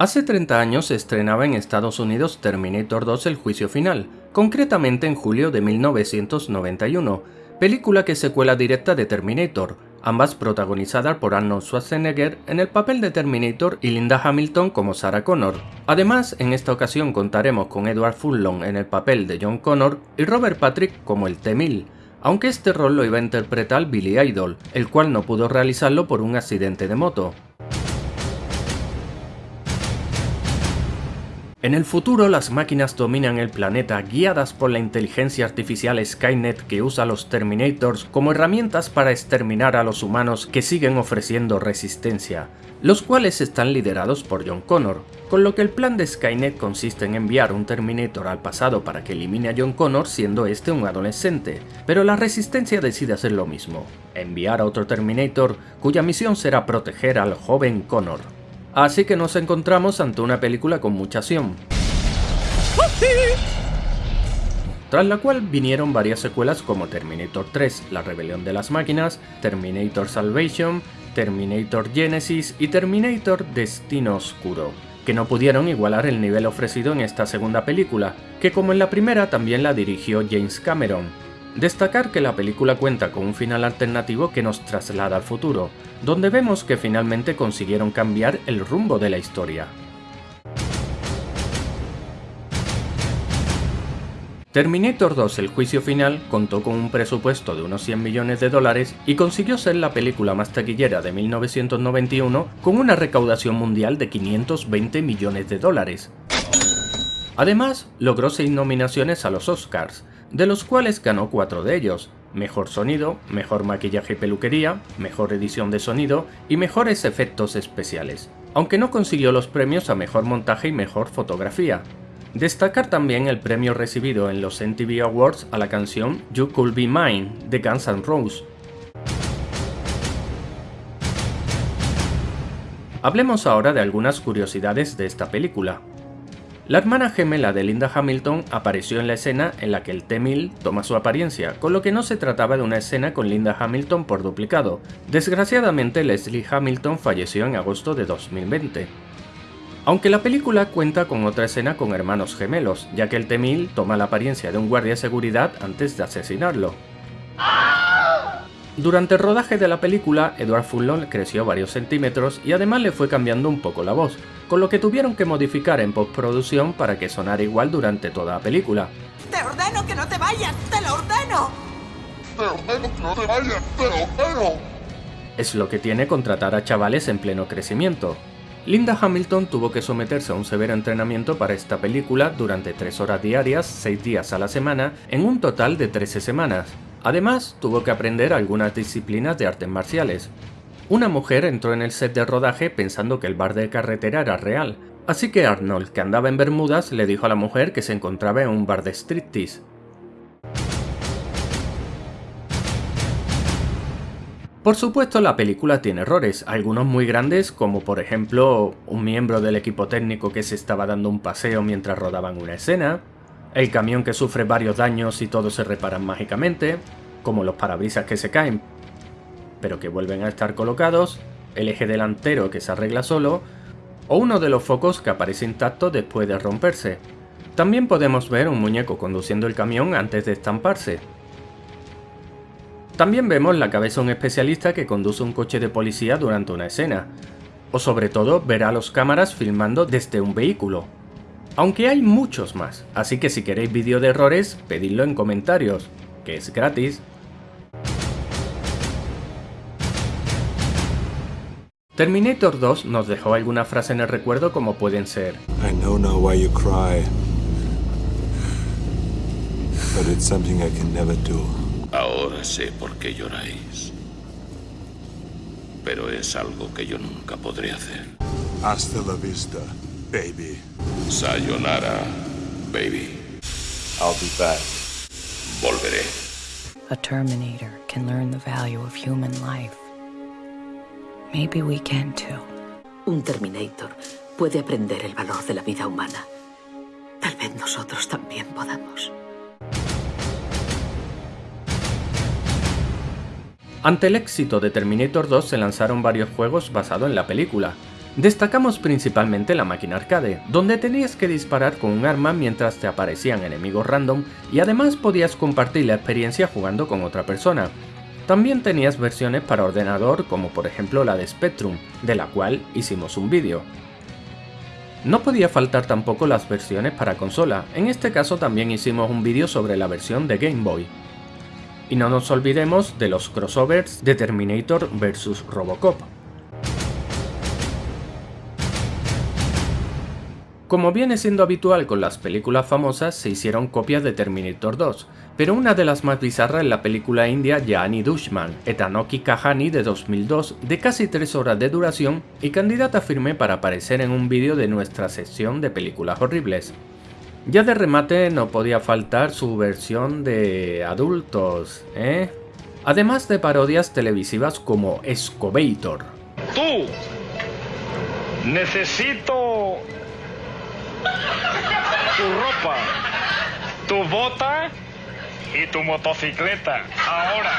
Hace 30 años se estrenaba en Estados Unidos Terminator 2 El Juicio Final, concretamente en julio de 1991, película que secuela directa de Terminator, ambas protagonizadas por Arnold Schwarzenegger en el papel de Terminator y Linda Hamilton como Sarah Connor. Además, en esta ocasión contaremos con Edward Furlong en el papel de John Connor y Robert Patrick como el T-1000, aunque este rol lo iba a interpretar Billy Idol, el cual no pudo realizarlo por un accidente de moto. En el futuro las máquinas dominan el planeta guiadas por la inteligencia artificial Skynet que usa a los Terminators como herramientas para exterminar a los humanos que siguen ofreciendo resistencia, los cuales están liderados por John Connor, con lo que el plan de Skynet consiste en enviar un Terminator al pasado para que elimine a John Connor siendo este un adolescente, pero la resistencia decide hacer lo mismo, enviar a otro Terminator cuya misión será proteger al joven Connor. Así que nos encontramos ante una película con mucha acción. Tras la cual vinieron varias secuelas como Terminator 3, La Rebelión de las Máquinas, Terminator Salvation, Terminator Genesis y Terminator Destino Oscuro, que no pudieron igualar el nivel ofrecido en esta segunda película, que como en la primera también la dirigió James Cameron, Destacar que la película cuenta con un final alternativo que nos traslada al futuro, donde vemos que finalmente consiguieron cambiar el rumbo de la historia. Terminator 2 El juicio final contó con un presupuesto de unos 100 millones de dólares y consiguió ser la película más taquillera de 1991 con una recaudación mundial de 520 millones de dólares. Además, logró 6 nominaciones a los Oscars, de los cuales ganó cuatro de ellos, mejor sonido, mejor maquillaje y peluquería, mejor edición de sonido y mejores efectos especiales, aunque no consiguió los premios a mejor montaje y mejor fotografía. Destacar también el premio recibido en los MTV Awards a la canción You Could Be Mine de Guns N' Roses. Hablemos ahora de algunas curiosidades de esta película. La hermana gemela de Linda Hamilton apareció en la escena en la que el T-1000 toma su apariencia, con lo que no se trataba de una escena con Linda Hamilton por duplicado. Desgraciadamente Leslie Hamilton falleció en agosto de 2020. Aunque la película cuenta con otra escena con hermanos gemelos, ya que el T-1000 toma la apariencia de un guardia de seguridad antes de asesinarlo. Durante el rodaje de la película, Edward Furlong creció varios centímetros y además le fue cambiando un poco la voz, con lo que tuvieron que modificar en postproducción para que sonara igual durante toda la película. ¡Te ordeno que no te vayas! ¡Te lo ordeno! ¡Te ordeno que no te vayas! ¡Te lo ordeno! Es lo que tiene contratar a chavales en pleno crecimiento. Linda Hamilton tuvo que someterse a un severo entrenamiento para esta película durante 3 horas diarias, 6 días a la semana, en un total de 13 semanas. Además, tuvo que aprender algunas disciplinas de artes marciales. Una mujer entró en el set de rodaje pensando que el bar de carretera era real, así que Arnold, que andaba en Bermudas, le dijo a la mujer que se encontraba en un bar de striptease. Por supuesto la película tiene errores, algunos muy grandes como por ejemplo un miembro del equipo técnico que se estaba dando un paseo mientras rodaban una escena, el camión que sufre varios daños y todos se reparan mágicamente, como los parabrisas que se caen, pero que vuelven a estar colocados, el eje delantero que se arregla solo, o uno de los focos que aparece intacto después de romperse. También podemos ver un muñeco conduciendo el camión antes de estamparse. También vemos la cabeza de un especialista que conduce un coche de policía durante una escena, o sobre todo ver a los cámaras filmando desde un vehículo, aunque hay muchos más, así que si queréis vídeo de errores, pedidlo en comentarios, que es gratis. Terminator 2 nos dejó alguna frase en el recuerdo como pueden ser I know now why you cry. But it's something I can never do. Ahora sé por qué lloráis. Pero es algo que yo nunca podré hacer. Hasta la vista, baby. Sayonara, baby. I'll be back. Volveré. A Terminator can learn the value of human life. Maybe we can too. Un Terminator puede aprender el valor de la vida humana. Tal vez nosotros también podamos. Ante el éxito de Terminator 2 se lanzaron varios juegos basados en la película, Destacamos principalmente la máquina arcade, donde tenías que disparar con un arma mientras te aparecían enemigos random y además podías compartir la experiencia jugando con otra persona. También tenías versiones para ordenador como por ejemplo la de Spectrum, de la cual hicimos un vídeo. No podía faltar tampoco las versiones para consola, en este caso también hicimos un vídeo sobre la versión de Game Boy. Y no nos olvidemos de los crossovers de Terminator vs Robocop. Como viene siendo habitual con las películas famosas, se hicieron copias de Terminator 2, pero una de las más bizarras es la película india Jani Dushman, Etanoki Kahani de 2002, de casi 3 horas de duración y candidata firme para aparecer en un vídeo de nuestra sección de películas horribles. Ya de remate no podía faltar su versión de adultos, ¿eh? Además de parodias televisivas como Escobator. ¡Tú! Necesito tu ropa, tu bota y tu motocicleta. Ahora.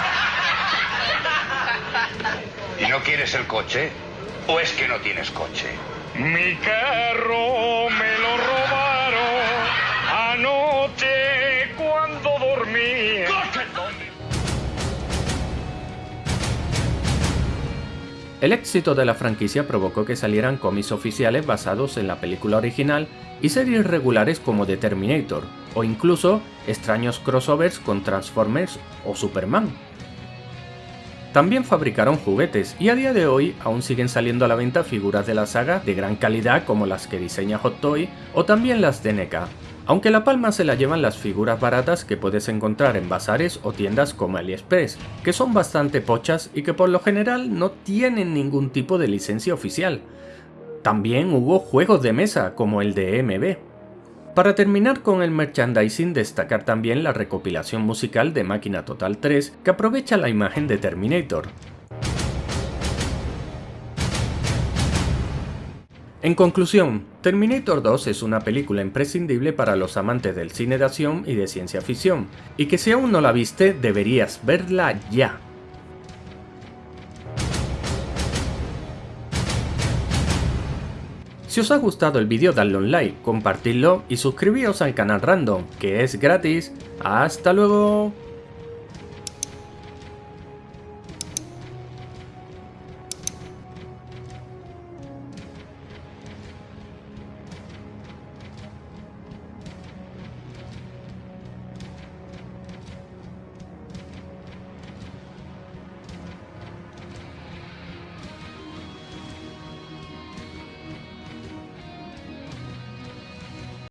¿Y no quieres el coche? ¿O es que no tienes coche? Mi carro me El éxito de la franquicia provocó que salieran cómics oficiales basados en la película original y series regulares como The Terminator, o incluso extraños crossovers con Transformers o Superman. También fabricaron juguetes y a día de hoy aún siguen saliendo a la venta figuras de la saga de gran calidad como las que diseña Hot Toy o también las de NECA, aunque la palma se la llevan las figuras baratas que puedes encontrar en bazares o tiendas como AliExpress, que son bastante pochas y que por lo general no tienen ningún tipo de licencia oficial. También hubo juegos de mesa como el de MB. Para terminar con el merchandising destacar también la recopilación musical de Máquina Total 3 que aprovecha la imagen de Terminator, En conclusión, Terminator 2 es una película imprescindible para los amantes del cine de acción y de ciencia ficción, y que si aún no la viste, deberías verla ya. Si os ha gustado el vídeo dadle un like, compartidlo y suscribíos al canal Random, que es gratis. ¡Hasta luego!